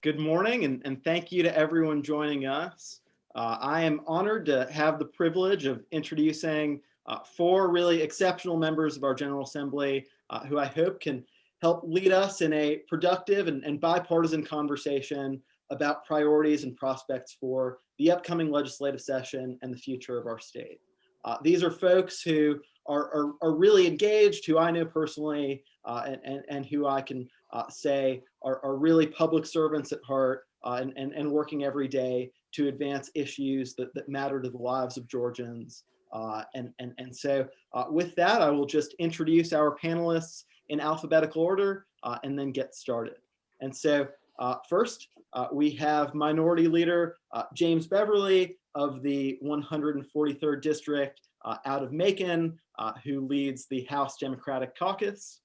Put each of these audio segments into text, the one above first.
Good morning and, and thank you to everyone joining us. Uh, I am honored to have the privilege of introducing uh, four really exceptional members of our General Assembly uh, who I hope can help lead us in a productive and, and bipartisan conversation about priorities and prospects for the upcoming legislative session and the future of our state. Uh, these are folks who are, are, are, really engaged, who I know personally, uh, and, and, and who I can uh, say are, are really public servants at heart uh, and, and, and working every day to advance issues that, that matter to the lives of Georgians. Uh, and, and, and so uh, with that, I will just introduce our panelists in alphabetical order uh, and then get started. And so uh, first, we have Minority Leader James Beverly of the 143rd District out of Macon, who leads the House Democratic Caucus.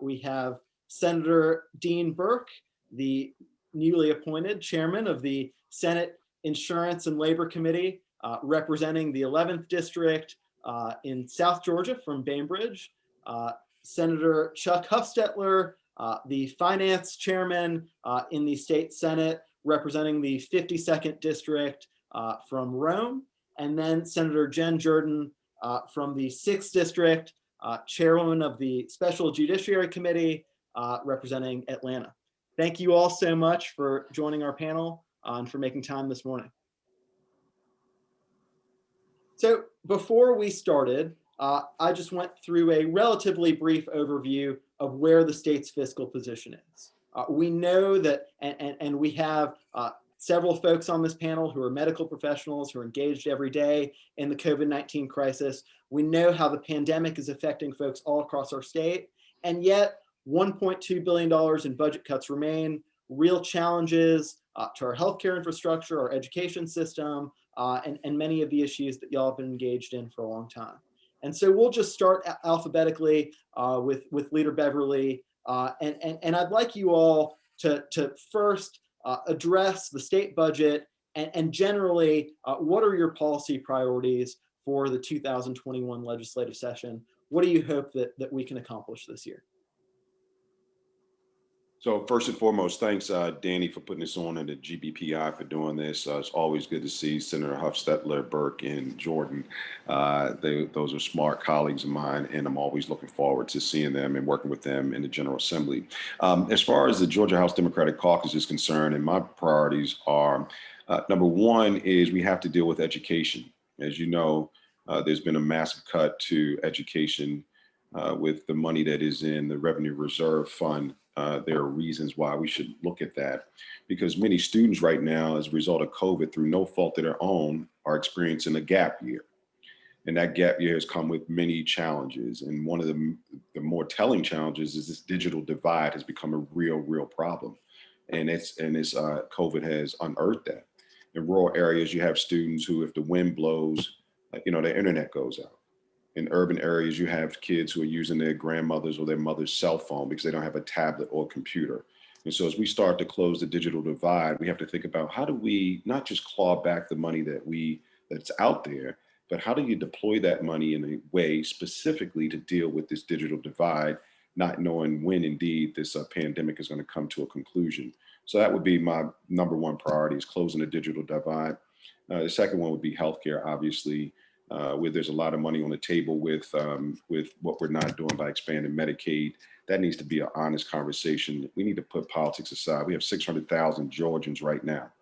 we have Senator Dean Burke, the newly appointed chairman of the Senate Insurance and Labor Committee, uh, representing the 11th District uh, in South Georgia from Bainbridge. Uh, Senator Chuck Hufstetler, uh, the finance chairman uh, in the state Senate, representing the 52nd District uh, from Rome. And then Senator Jen Jordan from the 6th District, chairwoman of the Special Judiciary Committee, uh, representing Atlanta. Thank you all so much for joining our panel uh, and for making time this morning. So before we started, uh, I just went through a relatively brief overview of where the state's fiscal position is. Uh, we know that, and, and, and we have uh, several folks on this panel who are medical professionals who are engaged every day in the COVID-19 crisis. We know how the pandemic is affecting folks all across our state. And yet $1.2 billion in budget cuts remain, real challenges uh, to our healthcare infrastructure, our education system, uh, and, and many of the issues that y'all have been engaged in for a long time. And so we'll just start alphabetically uh, with, with Leader Beverly. Uh, and, and, and I'd like you all to, to first uh, address the state budget and, and generally, uh, what are your policy priorities for the 2021 legislative session? What do you hope that, that we can accomplish this year? So first and foremost, thanks, uh, Danny, for putting this on and the GBPI for doing this. Uh, it's always good to see Senator Hufstetler, Burke, and Jordan. Uh, they, those are smart colleagues of mine, and I'm always looking forward to seeing them and working with them in the General Assembly. Um, as far as the Georgia House Democratic Caucus is concerned, and my priorities are, uh, number one is we have to deal with education. As you know, uh, there's been a massive cut to education uh, with the money that is in the Revenue Reserve Fund uh, there are reasons why we should look at that because many students right now, as a result of COVID, through no fault of their own, are experiencing a gap year. And that gap year has come with many challenges. And one of the, the more telling challenges is this digital divide has become a real, real problem. And it's, and it's, uh, COVID has unearthed that. In rural areas, you have students who, if the wind blows, uh, you know, their internet goes out in urban areas, you have kids who are using their grandmother's or their mother's cell phone because they don't have a tablet or computer. And so as we start to close the digital divide, we have to think about how do we not just claw back the money that we that's out there, but how do you deploy that money in a way specifically to deal with this digital divide, not knowing when indeed this uh, pandemic is going to come to a conclusion. So that would be my number one priority is closing the digital divide. Uh, the second one would be healthcare, obviously uh, where there's a lot of money on the table with um, with what we're not doing by expanding Medicaid. That needs to be an honest conversation. We need to put politics aside. We have 600,000 Georgians right now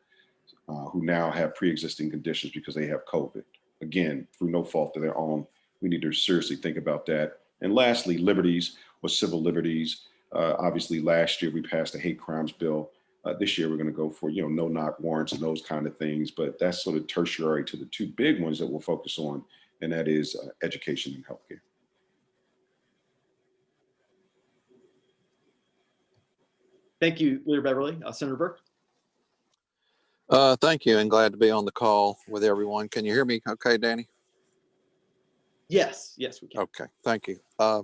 uh, who now have pre-existing conditions because they have COVID. Again, through no fault of their own, we need to seriously think about that. And lastly, liberties or civil liberties. Uh, obviously, last year we passed a hate crimes bill uh, this year, we're going to go for, you know, no knock warrants and those kind of things. But that's sort of tertiary to the two big ones that we'll focus on, and that is uh, education and healthcare. Thank you, Leader Beverly. Uh, Senator Burke. Uh, thank you and glad to be on the call with everyone. Can you hear me okay, Danny? Yes, yes, we can. Okay, thank you. Uh,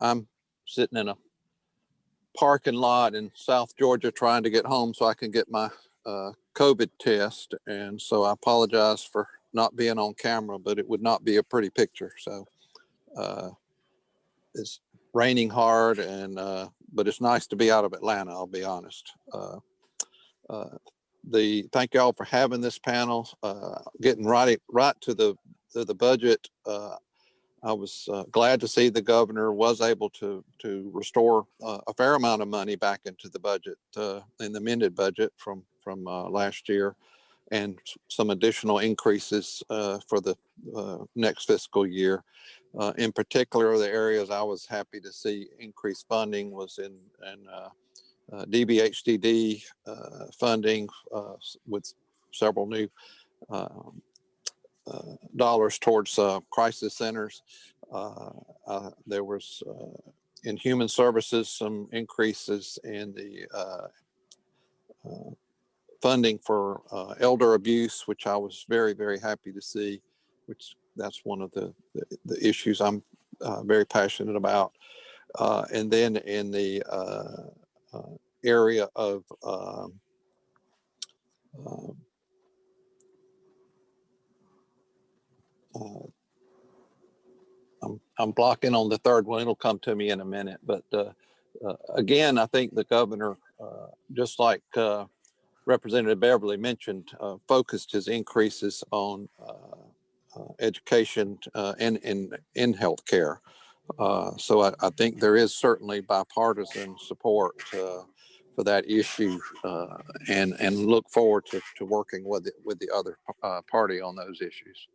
I'm sitting in a parking lot in South Georgia trying to get home so I can get my uh, COVID test. And so I apologize for not being on camera, but it would not be a pretty picture. So uh, it's raining hard and, uh, but it's nice to be out of Atlanta, I'll be honest. Uh, uh, the, thank y'all for having this panel, uh, getting right, right to the, to the budget. I was uh, glad to see the governor was able to, to restore uh, a fair amount of money back into the budget, uh, in the amended budget from, from uh, last year. And some additional increases uh, for the uh, next fiscal year. In particular, the areas I was happy to see increased funding was in, in DBHDD funding with several new um, dollars towards uh, crisis centers. Uh, uh, There was in human services, some increases in the funding for elder abuse, which I was very, very happy to see, which that's one of the, the- the issues I'm very passionate about. Uh, And then in the uh, uh, area of um, um, uh, I'm, I'm blocking on the third one. It'll come to me in a minute. But uh, uh, again, I think the governor, uh, just like uh, Representative Beverly mentioned, focused his increases on education and in, in healthcare. So I, I think there is certainly bipartisan support for that issue uh, and, and look forward to, to working with, the- with the other uh, party on those issues.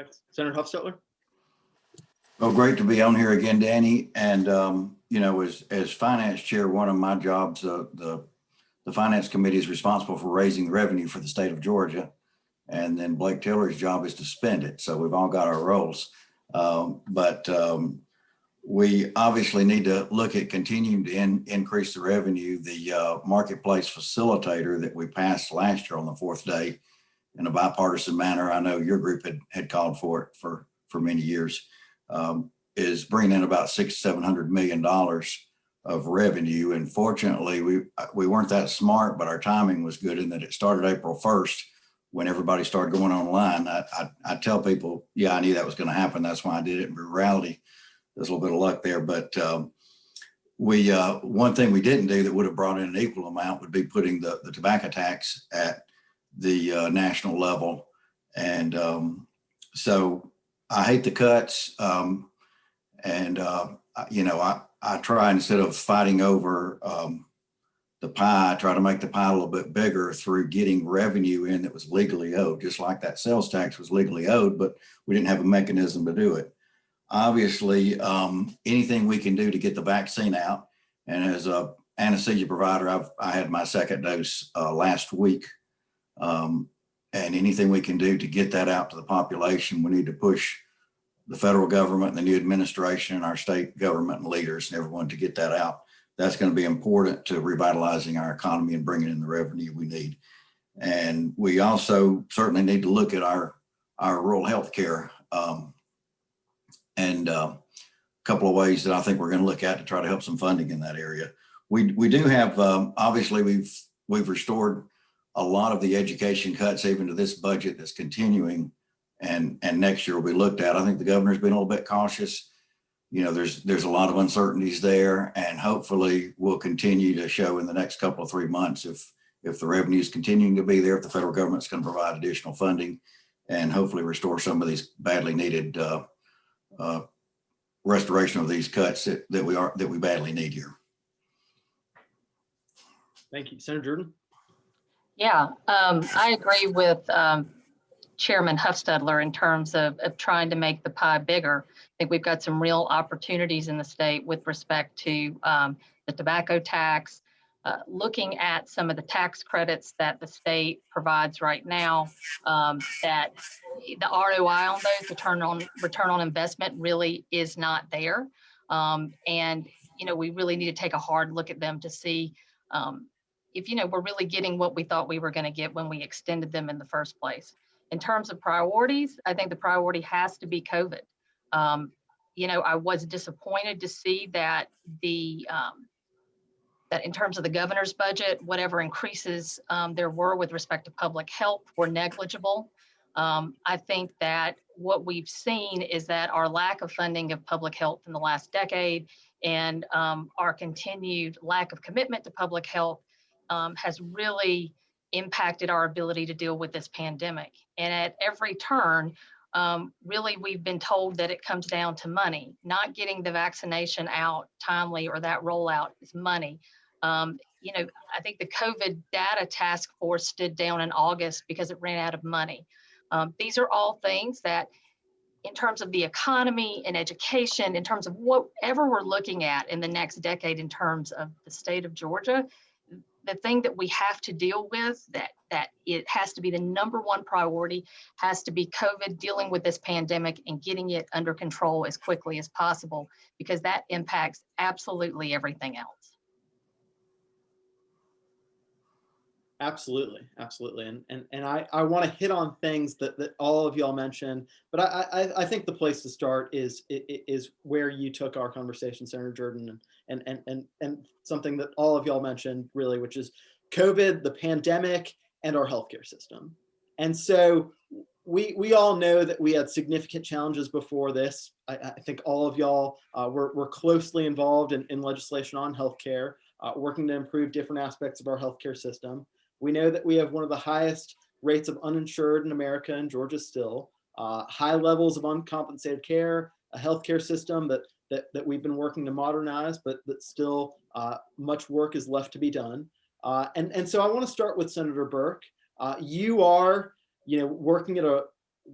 Thanks. Senator Hufstetler? Well, great to be on here again, Danny. And, um, you know, as, as finance chair, one of my jobs, uh, the, the finance committee is responsible for raising the revenue for the state of Georgia. And then Blake Tillery's job is to spend it. So we've all got our roles. Um, but, um, we obviously need to look at continuing to in, increase the revenue. The, uh, marketplace facilitator that we passed last year on the fourth day in a bipartisan manner. I know your group had, had called for it for, for many years um, is bringing in about six, seven hundred million dollars of revenue. And fortunately, we, we weren't that smart, but our timing was good in that it started April first when everybody started going online. I, I, I tell people, yeah, I knew that was going to happen. That's why I did it. In reality, there's a little bit of luck there, but um, we, uh, one thing we didn't do that would have brought in an equal amount would be putting the, the tobacco tax at the uh, national level. And um, so I hate the cuts. Um, and, uh, you know, I, I try instead of fighting over, um, the pie, I try to make the pie a little bit bigger through getting revenue in that was legally owed, just like that sales tax was legally owed, but we didn't have a mechanism to do it. Obviously, um, anything we can do to get the vaccine out. And as a anesthesia provider, I've, I had my second dose, uh, last week. Um, and anything we can do to get that out to the population, we need to push the federal government and the new administration and our state government and leaders and everyone to get that out. That's going to be important to revitalizing our economy and bringing in the revenue we need. And we also certainly need to look at our, our rural healthcare. Um, and uh, a couple of ways that I think we're going to look at to try to help some funding in that area. We, we do have, um, obviously, we've, we've restored a lot of the education cuts even to this budget that's continuing and, and next year will be looked at. I think the governor's been a little bit cautious. You know, there's, there's a lot of uncertainties there and hopefully we'll continue to show in the next couple of three months if, if the revenue is continuing to be there, if the federal government's going to provide additional funding and hopefully restore some of these badly needed uh, uh, restoration of these cuts that, that we are, that we badly need here. Thank you. Senator Jordan? Yeah, um, I agree with, um, Chairman Hufstetler in terms of, of trying to make the pie bigger. I think we've got some real opportunities in the state with respect to, um, the tobacco tax, uh, looking at some of the tax credits that the state provides right now, um, that the ROI on those, return on, return on investment really is not there. Um, and, you know, we really need to take a hard look at them to see, um, if, you know, we're really getting what we thought we were going to get when we extended them in the first place. In terms of priorities, I think the priority has to be COVID. Um, you know, I was disappointed to see that the, um, that in terms of the governor's budget, whatever increases um, there were with respect to public health were negligible. Um, I think that what we've seen is that our lack of funding of public health in the last decade and um, our continued lack of commitment to public health um, has really impacted our ability to deal with this pandemic. And at every turn, um, really, we've been told that it comes down to money. Not getting the vaccination out timely or that rollout is money. Um, you know, I think the COVID data task force stood down in August because it ran out of money. Um, these are all things that, in terms of the economy and education, in terms of whatever we're looking at in the next decade in terms of the state of Georgia, the thing that we have to deal with that that it has to be the number one priority has to be COVID dealing with this pandemic and getting it under control as quickly as possible because that impacts absolutely everything else. Absolutely, absolutely, and and and I I want to hit on things that that all of y'all mentioned, but I I I think the place to start is is where you took our conversation, Senator Jordan, and and and and something that all of y'all mentioned really, which is COVID, the pandemic, and our healthcare system. And so we we all know that we had significant challenges before this. I, I think all of y'all uh, were were closely involved in, in legislation on healthcare, uh, working to improve different aspects of our healthcare system. We know that we have one of the highest rates of uninsured in America and Georgia still, uh, high levels of uncompensated care, a healthcare system that, that, that we've been working to modernize, but that still uh, much work is left to be done. Uh, and, and so I want to start with Senator Burke. Uh, you are, you know, working at a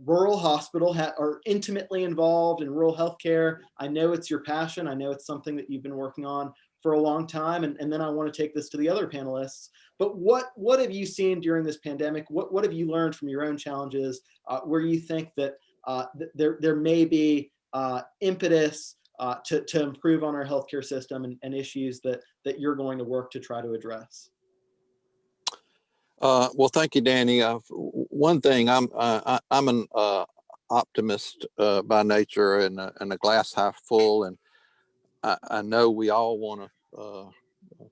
rural hospital, are intimately involved in rural healthcare. I know it's your passion. I know it's something that you've been working on for a long time. And, and then I want to take this to the other panelists. But what what have you seen during this pandemic? What what have you learned from your own challenges uh, where you think that uh, th- there there may be uh, impetus uh, to to improve on our healthcare system and, and issues that that you're going to work to try to address? Uh, well, thank you, Danny. Uh, one thing, I'm uh, I, I'm an uh, optimist uh, by nature and and a glass half full, and I, I know we all want to uh,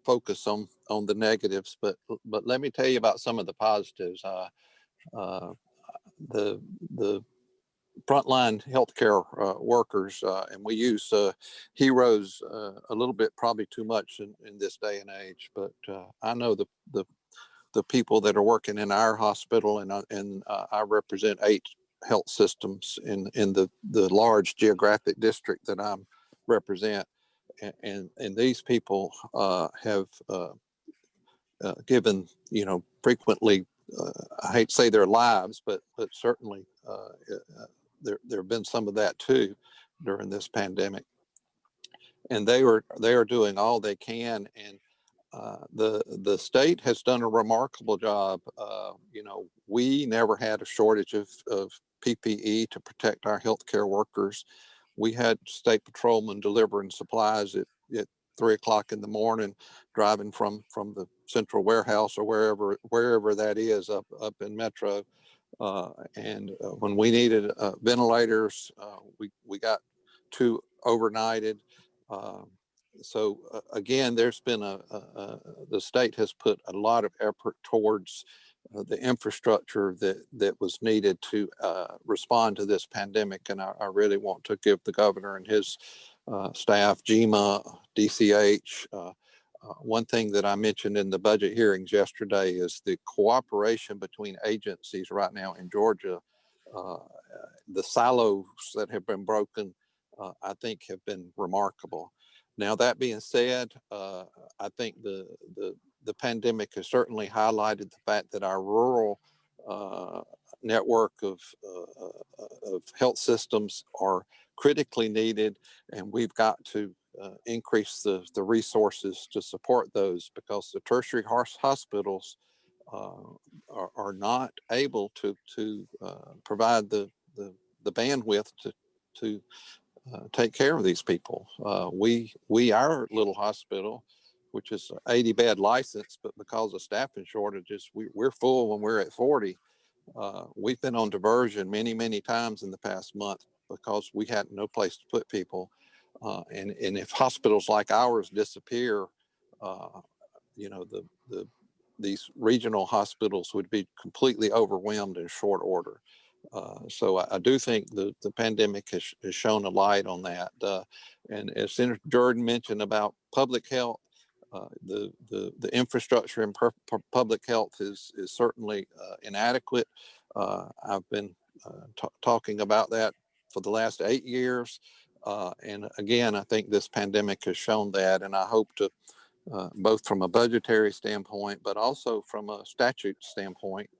focus on on the negatives, but but let me tell you about some of the positives. Uh, uh, the the frontline healthcare uh, workers, uh, and we use uh, heroes uh, a little bit, probably too much in, in this day and age. But uh, I know the the the people that are working in our hospital, and uh, and I represent eight health systems in in the the large geographic district that I'm represent, and and, these people uh, have uh, uh, given you know frequently. Uh, I hate to say their lives, but but certainly uh, uh, there there have been some of that too during this pandemic, and they were they are doing all they can and the the state has done a remarkable job. You know, we never had a shortage of, of PPE to protect our healthcare workers. We had state patrolmen delivering supplies at, at three o'clock in the morning, driving from from the central warehouse or wherever wherever that is up up in Metro. Uh, and uh, when we needed uh, ventilators, uh, we we got two overnighted. Um, so uh, again, there's been a, a, a, the state has put a lot of effort towards the infrastructure that that was needed to uh, respond to this pandemic, and I, I, really want to give the governor and his uh, staff, GEMA, DCH. Uh, uh, one thing that I mentioned in the budget hearings yesterday is the cooperation between agencies right now in Georgia. the silos that have been broken, I think, have been remarkable. Now, that being said, uh, I think the, the, the pandemic has certainly highlighted the fact that our rural uh, network of, uh, uh of health systems are critically needed, and we've got to uh, increase the, the resources to support those because the tertiary hospitals are, are, not able to, to provide the, the, the bandwidth to, to uh, take care of these people. Uh, we we our little hospital, which is 80 bed license, but because of staffing shortages, we, we're full when we're at 40. Uh, we've been on diversion many many times in the past month because we had no place to put people. Uh, and and if hospitals like ours disappear, uh, you know the the these regional hospitals would be completely overwhelmed in short order. Uh, so I, I do think the, the pandemic has, has shown a light on that. Uh, and as Senator Jordan mentioned about public health, uh, the, the, the infrastructure in per, per- public health is, is certainly uh, inadequate. Uh, I've been uh, talking about that for the last eight years. Uh, and again, I think this pandemic has shown that, and I hope to, both from a budgetary standpoint, but also from a statute standpoint,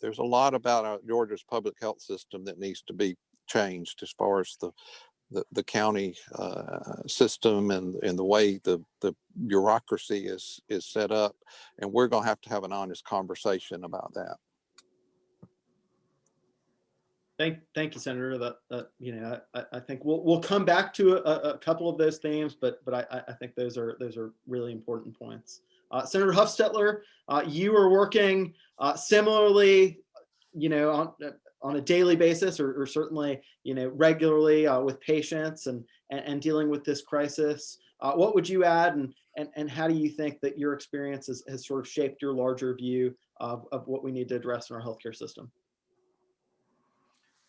there's a lot about Georgia's public health system that needs to be changed as far as the the, the county uh, system and, and the way the, the bureaucracy is is set up. And we're going to have to have an honest conversation about that. Thank, thank you, Senator. That, that, you know, I, I think we'll, we'll come back to a, a couple of those themes, but, but I, I think those are, those are really important points. Uh, Senator Hufstetler, uh, you are working uh, similarly, you know, on, a daily basis or, or certainly, you know, regularly uh, with patients and, and, and dealing with this crisis. Uh, what would you add and, and, and how do you think that your experience has, has sort of shaped your larger view of, of what we need to address in our healthcare system?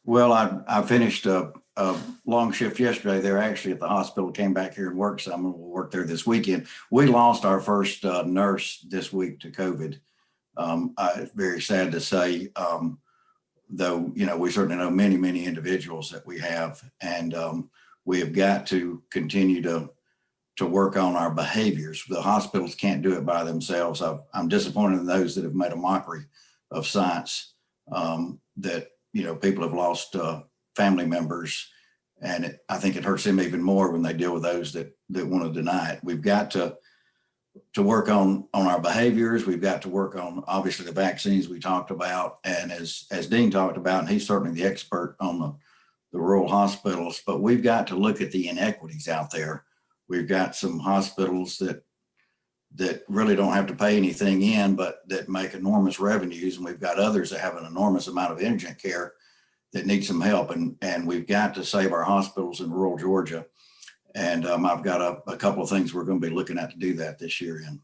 Well, I, I finished a, a long shift yesterday. They're actually at the hospital, came back here and worked some, and we'll work there this weekend. We lost our first uh, nurse this week to COVID. Um, I, very sad to say, um, though, you know, we certainly know many, many individuals that we have, and um, we have got to continue to to work on our behaviors. The hospitals can't do it by themselves. i I'm disappointed in those that have made a mockery of science. Um, that you know, people have lost uh, family members, and it, I think it hurts them even more when they deal with those that that want to deny it. We've got to to work on on our behaviors. We've got to work on obviously the vaccines we talked about, and as as Dean talked about, and he's certainly the expert on the the rural hospitals. But we've got to look at the inequities out there. We've got some hospitals that that really don't have to pay anything in, but that make enormous revenues. And we've got others that have an enormous amount of indigent care that need some help. And, and we've got to save our hospitals in rural Georgia. And um, I've got a, a couple of things we're going to be looking at to do that this year in.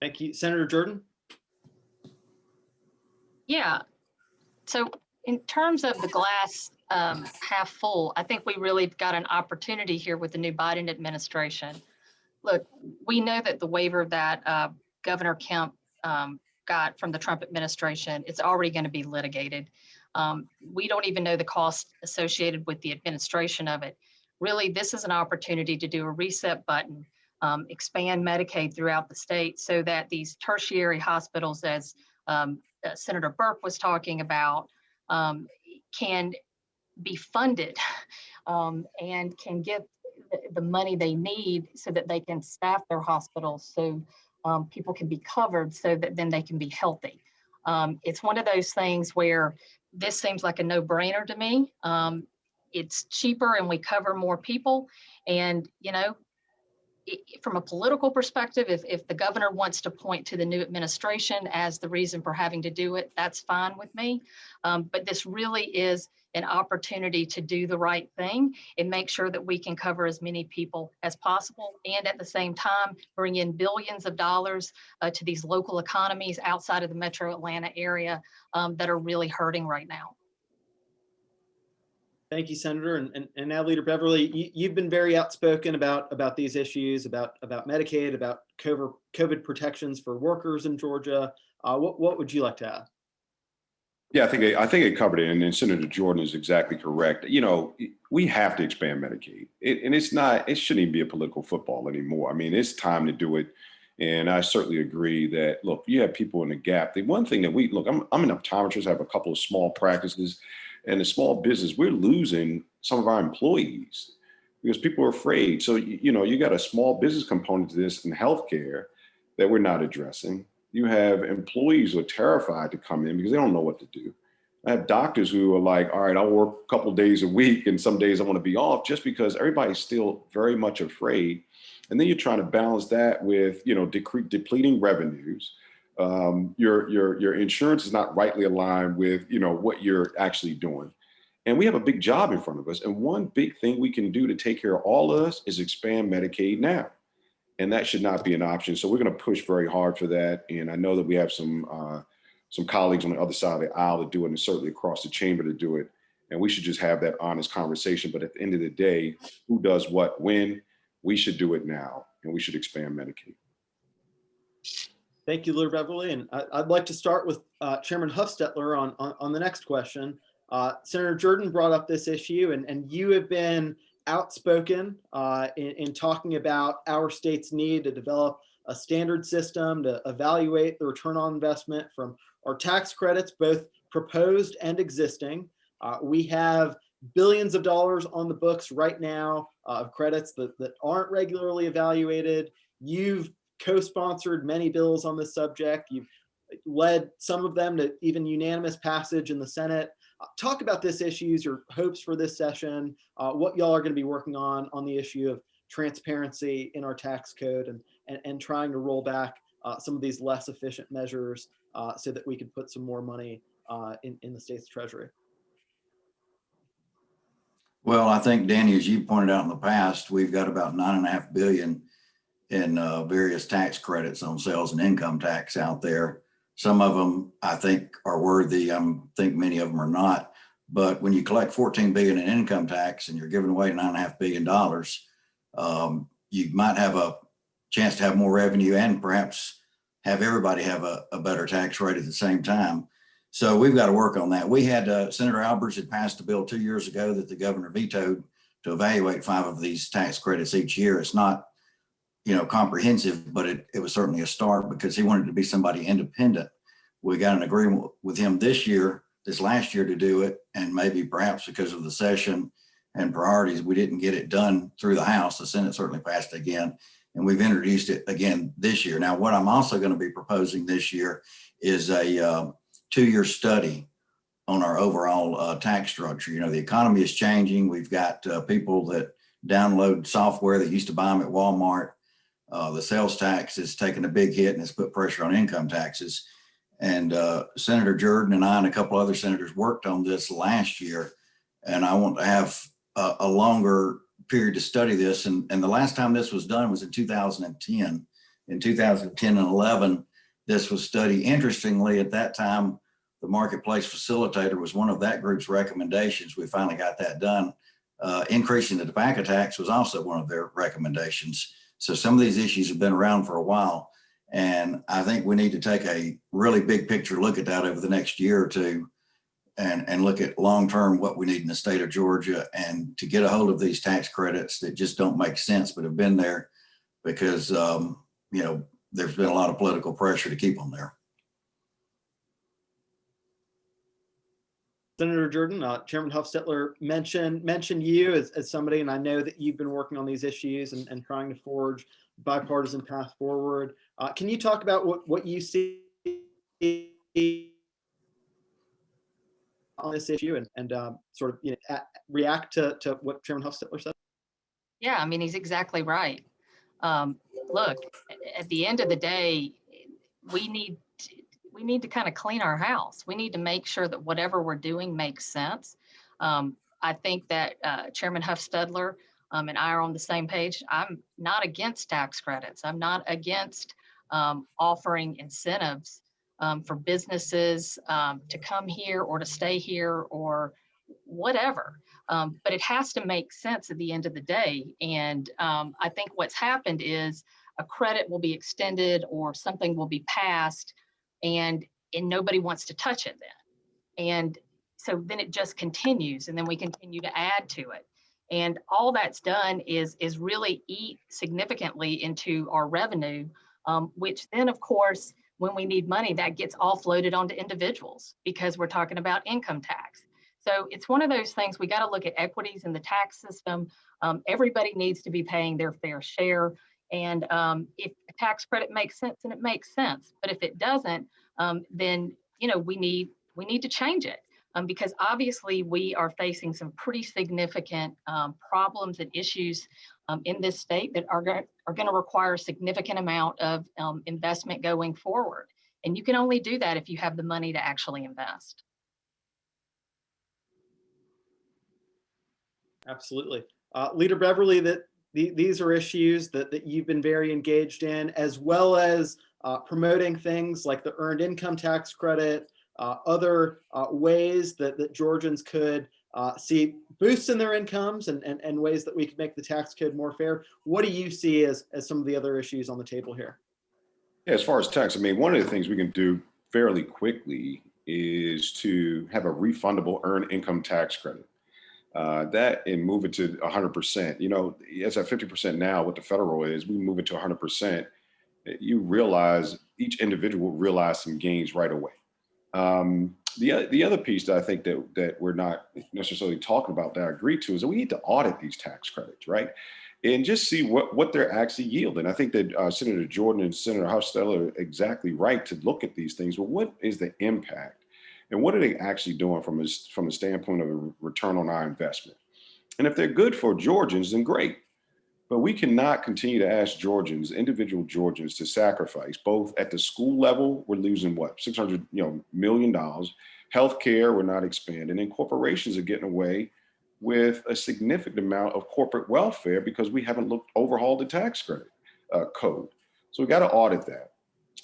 Thank you. Senator Jordan? Yeah. So in terms of the glass um, half full, I think we really got an opportunity here with the new Biden administration. Look, we know that the waiver that uh, Governor Kemp um, got from the Trump administration, it's already going to be litigated. Um, we don't even know the cost associated with the administration of it. Really, this is an opportunity to do a reset button, um, expand Medicaid throughout the state so that these tertiary hospitals, as um, uh, Senator Burke was talking about, um, can be funded um, and can get the, money they need so that they can staff their hospitals so um, people can be covered so that then they can be healthy. Um, it's one of those things where this seems like a no-brainer to me. Um, it's cheaper and we cover more people. And, you know, it, from a political perspective, if, if the governor wants to point to the new administration as the reason for having to do it, that's fine with me. Um, but this really is an opportunity to do the right thing and make sure that we can cover as many people as possible and at the same time bring in billions of dollars uh, to these local economies outside of the metro Atlanta area um, that are really hurting right now. Thank you, Senator. And, and, and now Leader Beverly, you, have been very outspoken about, about these issues, about, about Medicaid, about COVID, COVID protections for workers in Georgia. Uh, what, what would you like to add? Yeah, I think I think it covered it, and Senator Jordan is exactly correct. You know, we have to expand Medicaid, it, and it's not. It shouldn't even be a political football anymore. I mean, it's time to do it, and I certainly agree that. Look, you have people in the gap. The one thing that we look, I'm I'm an optometrist. I have a couple of small practices, and a small business, we're losing some of our employees because people are afraid. So you know, you got a small business component to this in healthcare that we're not addressing you have employees who are terrified to come in because they don't know what to do. I have doctors who are like, all right, I'll work a couple days a week and some days I want to be off just because everybody's still very much afraid. And then you're trying to balance that with, you know, depleting revenues. Um, your, your, your insurance is not rightly aligned with, you know, what you're actually doing. And we have a big job in front of us. And one big thing we can do to take care of all of us is expand Medicaid now and that should not be an option. So we're going to push very hard for that. And I know that we have some uh, some colleagues on the other side of the aisle to do it and certainly across the chamber to do it. And we should just have that honest conversation. But at the end of the day, who does what when? We should do it now and we should expand Medicaid. Thank you, Leader Beverly. And I, I'd like to start with uh, Chairman Hufstetler on, on, on the next question. Uh, Senator Jordan brought up this issue and, and you have been outspoken uh, in, in talking about our state's need to develop a standard system to evaluate the return on investment from our tax credits, both proposed and existing. Uh, we have billions of dollars on the books right now uh, of credits that, that aren't regularly evaluated. You've co-sponsored many bills on this subject. You've led some of them to even unanimous passage in the Senate. Talk about this issues, your hopes for this session, uh, what y'all are going to be working on on the issue of transparency in our tax code and, and, and trying to roll back uh, some of these less efficient measures uh, so that we can put some more money uh, in, in the state's treasury. Well, I think Danny, as you pointed out in the past, we've got about nine and a half billion in uh, various tax credits on sales and income tax out there. Some of them I think are worthy. I think many of them are not. But when you collect 14 billion in income tax and you're giving away nine and a half billion dollars, um, you might have a chance to have more revenue and perhaps have everybody have a, a better tax rate at the same time. So we've got to work on that. We had uh, Senator Albers had passed a bill two years ago that the governor vetoed to evaluate five of these tax credits each year. It's not, you know, comprehensive, but it, it was certainly a start because he wanted to be somebody independent. We got an agreement with him this year, this last year to do it. And maybe perhaps because of the session and priorities, we didn't get it done through the House. The Senate certainly passed it again. And we've introduced it again this year. Now, what I'm also going to be proposing this year is a uh, two-year study on our overall uh, tax structure. You know, the economy is changing. We've got uh, people that download software that used to buy them at Walmart. Uh, the sales tax is taking a big hit and it's put pressure on income taxes. And uh, Senator Jordan and I and a couple other senators worked on this last year. And I want to have a, a longer period to study this. And, and the last time this was done was in 2010. In 2010 and 11, this was studied. Interestingly, at that time, the marketplace facilitator was one of that group's recommendations. We finally got that done. Uh, increasing the tobacco tax was also one of their recommendations. So some of these issues have been around for a while. And I think we need to take a really big picture look at that over the next year or two and, and look at long-term what we need in the state of Georgia and to get a hold of these tax credits that just don't make sense, but have been there because, um, you know, there's been a lot of political pressure to keep them there. Senator Jordan, uh, Chairman Hufstetler mentioned mentioned you as, as somebody, and I know that you've been working on these issues and, and trying to forge bipartisan path forward. Uh, can you talk about what, what you see on this issue and, and um, sort of you know, react to, to what Chairman Hufstetler said? Yeah, I mean, he's exactly right. Um, look, at the end of the day, we need, we need to kind of clean our house. We need to make sure that whatever we're doing makes sense. Um, I think that uh, Chairman Hufstetler um, and I are on the same page. I'm not against tax credits. I'm not against um, offering incentives um, for businesses um, to come here or to stay here or whatever. Um, but it has to make sense at the end of the day. And I think what's happened is a credit will be extended or something will be passed and, and nobody wants to touch it then. And so then it just continues and then we continue to add to it. And all that's done is, is really eat significantly into our revenue, um, which then of course, when we need money, that gets offloaded onto individuals because we're talking about income tax. So it's one of those things, we got to look at equities in the tax system. Um, everybody needs to be paying their fair share. And um, if tax credit makes sense, and it makes sense. But if it doesn't, um, then, you know, we need, we need to change it. Um, because obviously we are facing some pretty significant um, problems and issues um, in this state that are, go- are going to require a significant amount of um, investment going forward. And you can only do that if you have the money to actually invest. Absolutely. Uh, Leader Beverly, that the, these are issues that, that you've been very engaged in, as well as uh, promoting things like the earned income tax credit, uh, other uh, ways that, that Georgians could uh, see boosts in their incomes and, and, and ways that we could make the tax code more fair. What do you see as, as some of the other issues on the table here? Yeah, as far as tax, I mean, one of the things we can do fairly quickly is to have a refundable earned income tax credit. Uh, that and move it to 100%. You know, it's at 50% now. What the federal is, we move it to 100%. You realize each individual realize some gains right away. Um, the the other piece that I think that that we're not necessarily talking about that I agree to is that we need to audit these tax credits, right? And just see what what they're actually yielding. I think that uh, Senator Jordan and Senator Hufstetler are exactly right to look at these things. Well, what is the impact? And what are they actually doing from a, from a standpoint of a return on our investment? And if they're good for Georgians, then great. But we cannot continue to ask Georgians, individual Georgians, to sacrifice both at the school level. We're losing what 600, you know, million dollars. Healthcare, we're not expanding, and corporations are getting away with a significant amount of corporate welfare because we haven't looked overhauled the tax credit uh, code. So we got to audit that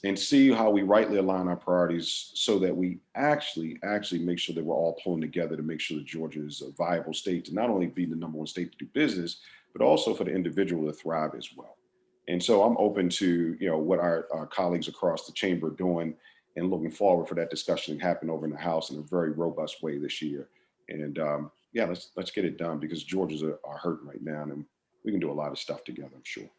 and see how we rightly align our priorities so that we actually actually make sure that we're all pulling together to make sure that Georgia is a viable state to not only be the number one state to do business, but also for the individual to thrive as well. And so I'm open to you know what our, our colleagues across the chamber are doing and looking forward for that discussion to happen over in the House in a very robust way this year. And um, yeah, let's let's get it done because Georgia's are, are hurting right now and we can do a lot of stuff together, I'm sure.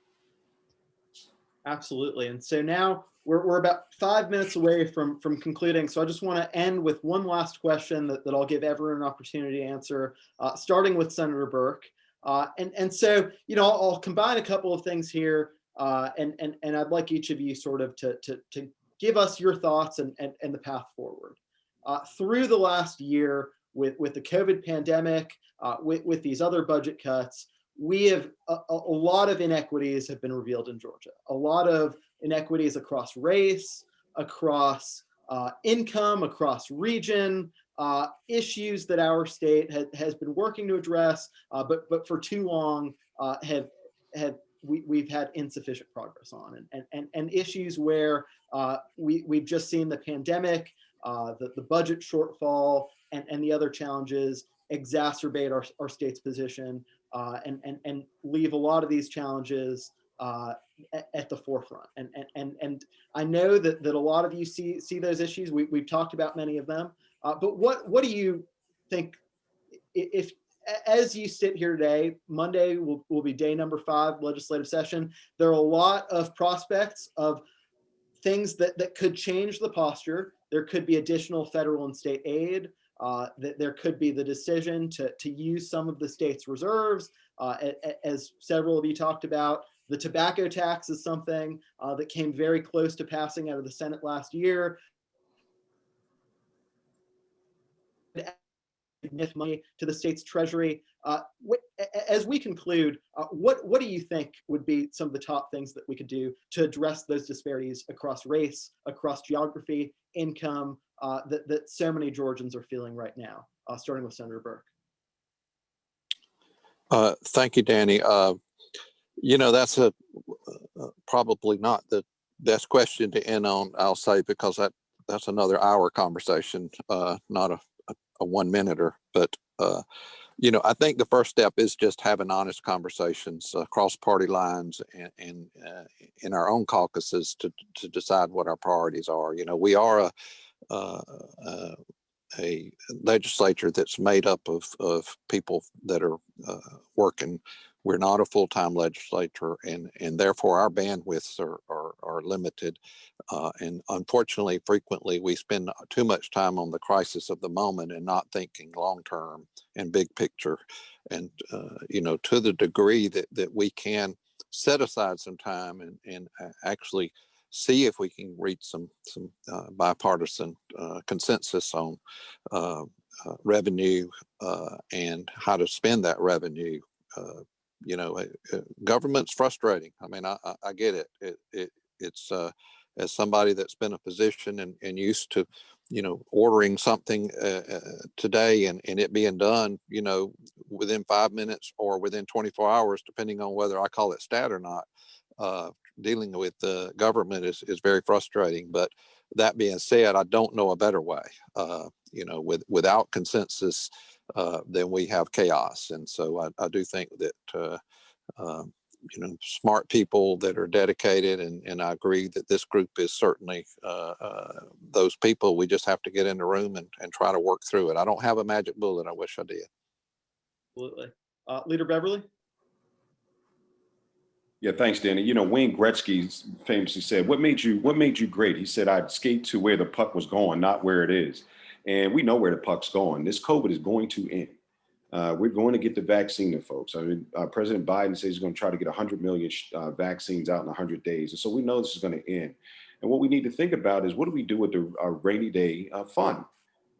Absolutely. And so now we're, we're about five minutes away from, from concluding. So I just want to end with one last question that, that I'll give everyone an opportunity to answer, uh, starting with Senator Burke. Uh, and, and so, you know, I'll, I'll combine a couple of things here. Uh, and, and, and I'd like each of you sort of to, to, to give us your thoughts and, and, and the path forward. Uh, through the last year with, with the COVID pandemic, uh, with, with these other budget cuts, we have a, a lot of inequities have been revealed in Georgia. A lot of inequities across race, across uh, income, across region, uh, issues that our state ha has been working to address, uh, but but for too long uh, have have we, we've had insufficient progress on, and and and, issues where uh, we we've just seen the pandemic, uh, the the budget shortfall, and and the other challenges exacerbate our, our state's position uh, and, and, and leave a lot of these challenges uh, at, at, the forefront. And, and, and, and I know that, that a lot of you see, see those issues. We, we've talked about many of them, uh, but what, what do you think if, as you sit here today, Monday will, will be day number five legislative session. There are a lot of prospects of things that, that could change the posture. There could be additional federal and state aid uh, that there could be the decision to, to use some of the state's reserves. Uh, as several of you talked about, the tobacco tax is something uh, that came very close to passing out of the Senate last year. money to the state's treasury. Uh, as we conclude, uh, what, what do you think would be some of the top things that we could do to address those disparities across race, across geography, income, uh, that, that so many Georgians are feeling right now, uh, starting with Senator Burke. Uh, thank you, Danny. Uh, you know, that's a uh, probably not the best question to end on, I'll say, because that that's another hour conversation, uh, not a, a, a one minuter. But, you know, I think the first step is just having honest conversations across party lines and, and in our own caucuses to, to decide what our priorities are. You know, we are a, uh, uh, a legislature that's made up of, of people that are uh, working. We're not a full-time legislature and, and therefore our bandwidths are, are, are limited. Uh, and unfortunately, frequently we spend too much time on the crisis of the moment and not thinking long-term and big picture. And, uh, you know, to the degree that, that we can set aside some time and, and actually see if we can reach some some uh, bipartisan uh, consensus on uh, uh revenue uh, and how to spend that revenue. Uh, you know, government's frustrating. I mean, I, I, get it. It, it it's as somebody that's been a physician and, and used to, you know, ordering something today and, and it being done, you know, within five minutes or within 24 hours, depending on whether I call it stat or not dealing with the government is, is very frustrating. But that being said, I don't know a better way. Uh, you know, with, without consensus, uh, then we have chaos. And so I, I do think that, uh, um, you know, smart people that are dedicated and, and I agree that this group is certainly, uh, uh, those people. We just have to get in the room and, and try to work through it. I don't have a magic bullet. I wish I did. Absolutely. Uh, Leader Beverly? Yeah, thanks, Danny. You know, Wayne Gretzky famously said, "What made you? What made you great?" He said, "I'd skate to where the puck was going, not where it is." And we know where the puck's going. This COVID is going to end. Uh, we're going to get the vaccine folks. I mean, uh, President Biden says he's going to try to get 100 million uh, vaccines out in 100 days, and so we know this is going to end. And what we need to think about is what do we do with the rainy day uh, fund?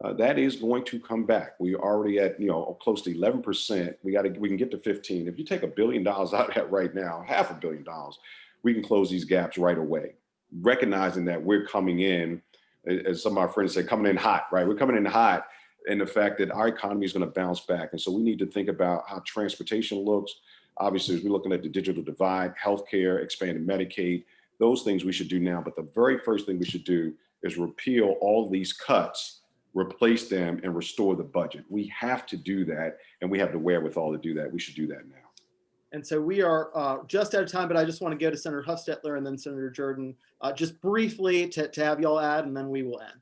Uh, that is going to come back. We already at you know close to 11 percent. We got to we can get to 15. If you take a billion dollars out of that right now, half a billion dollars, we can close these gaps right away. Recognizing that we're coming in, as some of our friends say, coming in hot, right? We're coming in hot, and the fact that our economy is going to bounce back, and so we need to think about how transportation looks. Obviously, as we're looking at the digital divide, healthcare, expanding Medicaid, those things we should do now. But the very first thing we should do is repeal all these cuts replace them and restore the budget. We have to do that and we have the wherewithal to do that. We should do that now. And so we are uh, just out of time, but I just want to go to Senator Hufstetler and then Senator Jordan, uh, just briefly to, to have y'all add, and then we will end.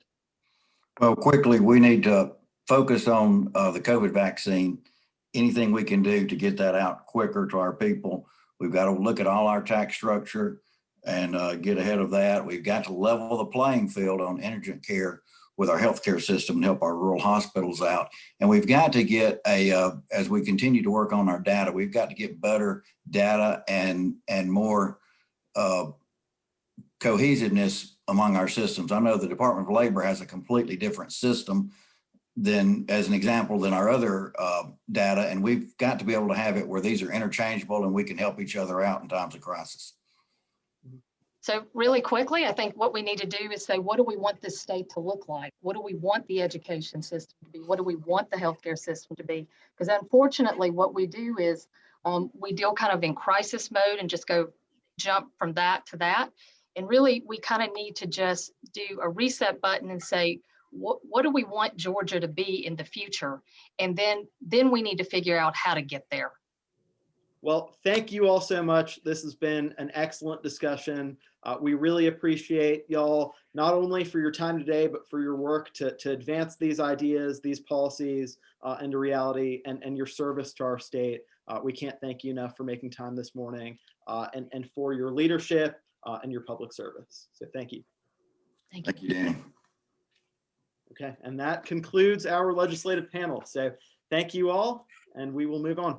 Well, quickly, we need to focus on uh, the COVID vaccine. Anything we can do to get that out quicker to our people. We've got to look at all our tax structure and uh, get ahead of that. We've got to level the playing field on indigent care with our healthcare system and help our rural hospitals out. And we've got to get a, uh, as we continue to work on our data, we've got to get better data and, and more uh, cohesiveness among our systems. I know the Department of Labor has a completely different system than, as an example, than our other uh, data. And we've got to be able to have it where these are interchangeable and we can help each other out in times of crisis. So really quickly, I think what we need to do is say, what do we want this state to look like? What do we want the education system to be? What do we want the healthcare system to be? Because unfortunately, what we do is um, we deal kind of in crisis mode and just go jump from that to that. And really, we kind of need to just do a reset button and say, what, what do we want Georgia to be in the future? And then, then we need to figure out how to get there. Well, thank you all so much. This has been an excellent discussion. Uh, we really appreciate y'all not only for your time today, but for your work to, to advance these ideas, these policies uh, into reality and, and your service to our state. Uh, we can't thank you enough for making time this morning uh, and, and for your leadership uh, and your public service. So thank you. Thank you. Thank you, Danny. Okay, and that concludes our legislative panel. So thank you all, and we will move on.